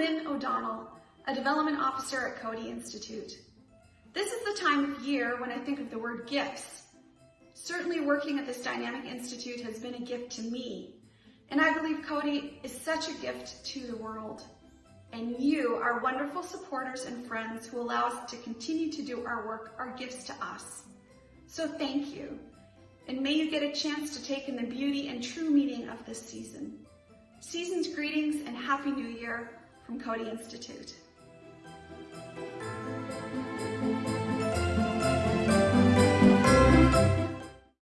Lynn O'Donnell, a development officer at Coady Institute. This is the time of year when I think of the word gifts. Certainly working at this dynamic institute has been a gift to me, and I believe Coady is such a gift to the world. And you, our wonderful supporters and friends who allow us to continue to do our work, are gifts to us. So thank you. And may you get a chance to take in the beauty and true meaning of this season. Season's greetings and Happy New Year from Coady Institute.